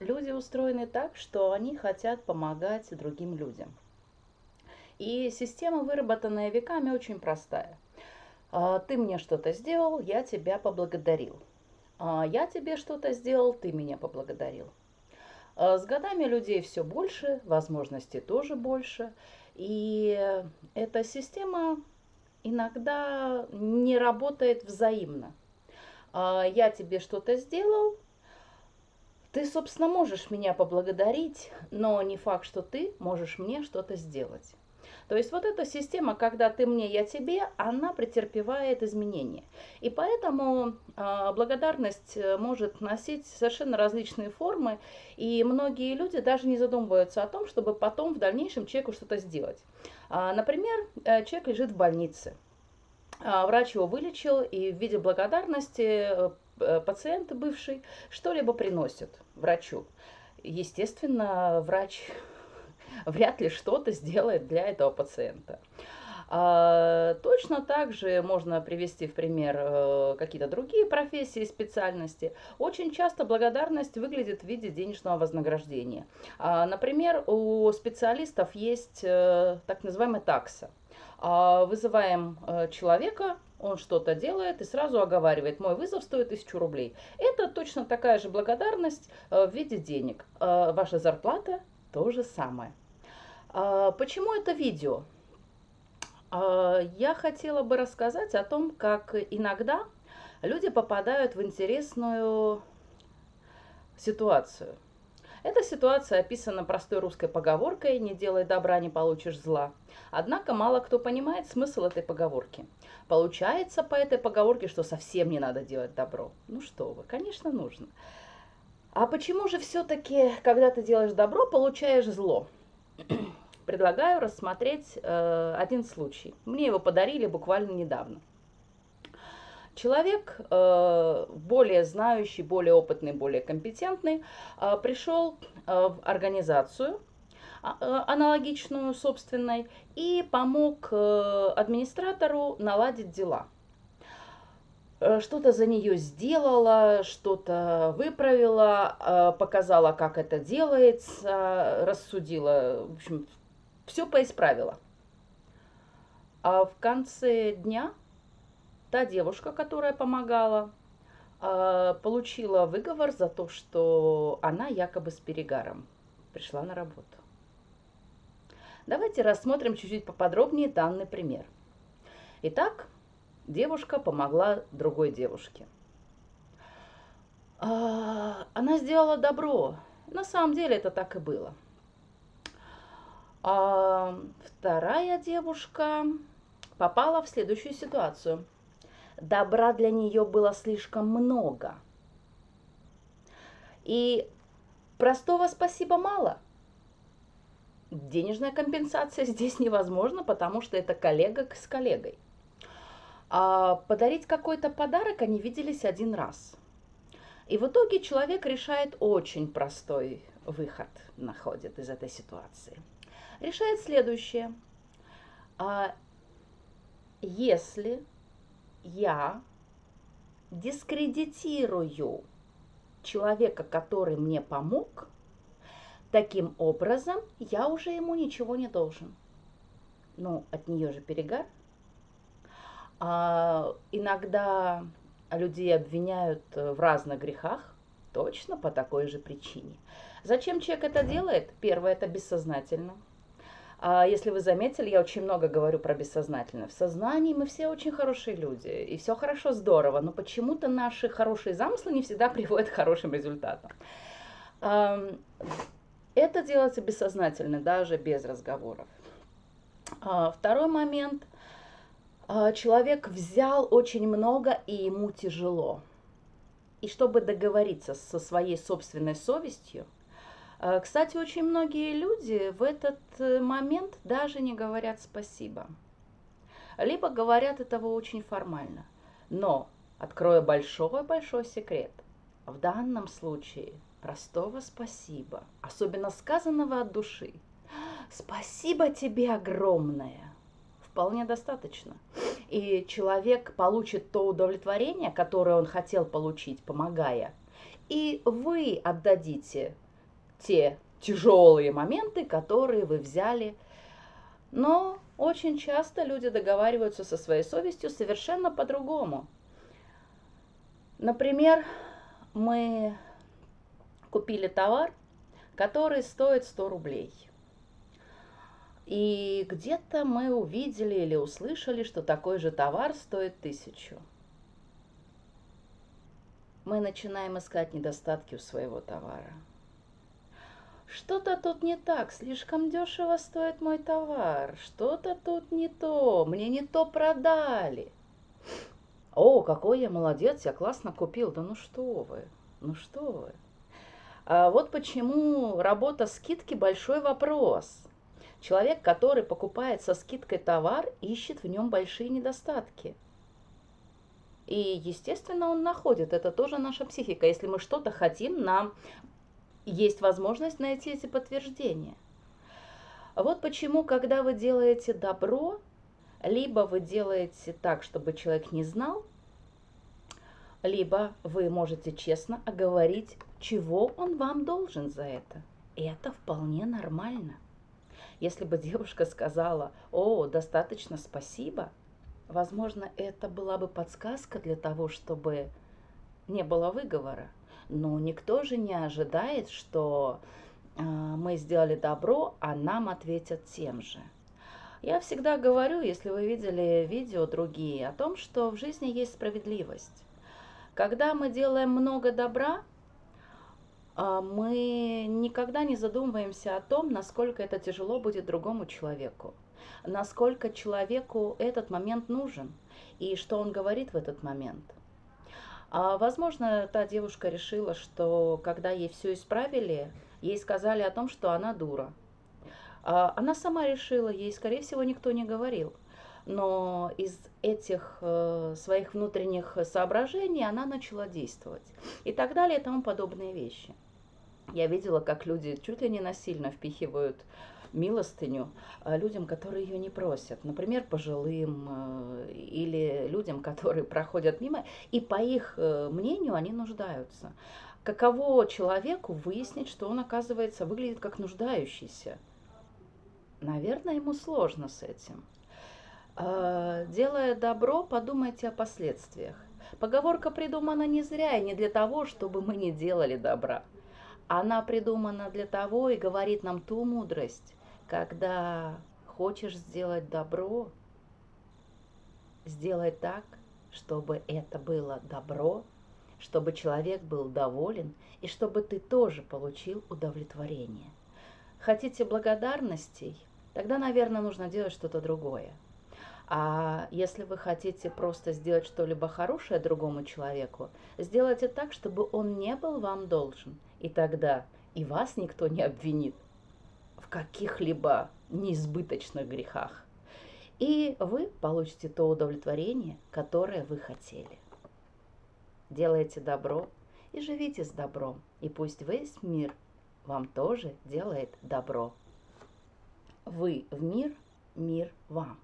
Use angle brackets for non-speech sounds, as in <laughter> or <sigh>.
люди устроены так, что они хотят помогать другим людям. И система, выработанная веками, очень простая. А, ты мне что-то сделал, я тебя поблагодарил. А, я тебе что-то сделал, ты меня поблагодарил. С годами людей все больше, возможностей тоже больше. И эта система иногда не работает взаимно. Я тебе что-то сделал, ты, собственно, можешь меня поблагодарить, но не факт, что ты можешь мне что-то сделать. То есть вот эта система, когда ты мне, я тебе, она претерпевает изменения. И поэтому э, благодарность может носить совершенно различные формы, и многие люди даже не задумываются о том, чтобы потом в дальнейшем человеку что-то сделать. А, например, э, человек лежит в больнице, а, врач его вылечил, и в виде благодарности Э, пациент бывший что-либо приносит врачу. Естественно, врач <laughs> вряд ли что-то сделает для этого пациента. А, точно так же можно привести в пример э, какие-то другие профессии специальности. Очень часто благодарность выглядит в виде денежного вознаграждения. А, например, у специалистов есть э, так называемая такса. А, вызываем человека, он что-то делает и сразу оговаривает, мой вызов стоит тысячу рублей. Это точно такая же благодарность э, в виде денег. Э, ваша зарплата то же самое. А, почему это видео? Я хотела бы рассказать о том, как иногда люди попадают в интересную ситуацию. Эта ситуация описана простой русской поговоркой «не делай добра, не получишь зла». Однако мало кто понимает смысл этой поговорки. Получается по этой поговорке, что совсем не надо делать добро. Ну что вы, конечно, нужно. А почему же все-таки, когда ты делаешь добро, получаешь зло? <clears throat> Предлагаю рассмотреть э, один случай. Мне его подарили буквально недавно. Человек, э, более знающий, более опытный, более компетентный, э, пришел э, в организацию, а, аналогичную собственной, и помог администратору наладить дела. Что-то за нее сделала, что-то выправила, показала, как это делается, рассудила, в общем, все поисправила. А в конце дня та девушка, которая помогала, а, получила выговор за то, что она якобы с перегаром пришла на работу. Давайте рассмотрим чуть-чуть поподробнее данный пример. Итак, девушка помогла другой девушке. А, она сделала добро. На самом деле это так и было. А вторая девушка попала в следующую ситуацию – добра для нее было слишком много. И простого спасибо мало. Денежная компенсация <laughs> здесь невозможна, потому что это коллега с коллегой. А подарить какой-то подарок они виделись один раз. И в итоге человек решает очень простой выход, находит из этой ситуации. Решает следующее. А если я дискредитирую человека, который мне помог, таким образом я уже ему ничего не должен. Ну, от нее же перегар. А, иногда людей обвиняют в разных грехах, точно по такой же причине. Зачем человек это делает? Первое, это бессознательно. А если вы заметили, я очень много говорю про бессознательное. В сознании мы все очень хорошие люди, и все хорошо, здорово, но почему-то наши хорошие замыслы не всегда <laughs> приводят к хорошим результатам. Это делается бессознательно, даже без разговоров. А, второй момент. А, человек взял очень много, и ему тяжело. И чтобы договориться со своей собственной совестью, кстати, очень многие люди в этот э, момент даже не говорят спасибо. Либо говорят этого очень формально. Но, открою большой-большой секрет, в данном случае простого спасибо, особенно сказанного от души, спасибо тебе огромное, вполне достаточно. И человек получит то удовлетворение, которое он хотел получить, помогая, и вы отдадите те тяжелые моменты, которые вы взяли. Но очень часто люди договариваются со своей совестью совершенно по-другому. Например, мы купили товар, который стоит 100 рублей. И где-то мы увидели или услышали, что такой же товар стоит тысячу. Мы начинаем искать недостатки у своего товара. Что-то тут не так, слишком дешево стоит мой товар, что-то тут не то, мне не то продали. О, какой я молодец, я классно купил. Да ну что вы, ну что вы. А вот почему работа скидки большой вопрос. Человек, который покупает со скидкой товар, ищет в нем большие недостатки. И, естественно, он находит. Это тоже наша психика. Если мы что-то хотим, нам есть возможность найти эти подтверждения. Вот почему, когда вы делаете добро, либо вы делаете так, чтобы человек не знал, либо вы можете честно оговорить, чего он вам должен за это. И это вполне нормально. Если бы девушка сказала, о, достаточно спасибо, возможно, это была бы подсказка для того, чтобы не было выговора. Но никто же не ожидает, что э, мы сделали добро, а нам ответят тем же. Я всегда говорю, если вы видели видео другие, о том, что в жизни есть справедливость. Когда мы делаем много добра, э, мы никогда не задумываемся о том, насколько это тяжело будет другому человеку, насколько человеку этот момент нужен и что он говорит в этот момент. А, возможно, та девушка решила, что когда ей все исправили, ей сказали о том, что она дура. А, она сама решила, ей, скорее всего, никто не говорил. Но из этих э, своих внутренних соображений она начала действовать. И так далее, и тому подобные вещи. Я видела, как люди чуть ли не насильно впихивают милостыню э, людям, которые ее не просят. Например, пожилым э, или людям, которые <laughs> проходят мимо, и по их э, мнению они нуждаются. Каково человеку выяснить, что он, оказывается, выглядит как нуждающийся? Наверное, ему сложно с этим. Делая добро, подумайте о последствиях. Поговорка придумана не зря и не для того, чтобы мы не делали добра. Она придумана для того и говорит нам ту мудрость, когда хочешь сделать добро, сделай так, чтобы это было добро, чтобы человек был доволен и чтобы ты тоже получил удовлетворение. Хотите благодарностей? Тогда, наверное, нужно делать что-то другое. А если вы хотите просто сделать что-либо хорошее другому человеку, сделайте так, чтобы он не был вам должен. И тогда и вас никто не обвинит, в каких-либо неизбыточных грехах. И вы получите то удовлетворение, которое вы хотели. Делайте добро и живите с добром, и пусть весь мир вам тоже делает добро. Вы в мир, мир вам.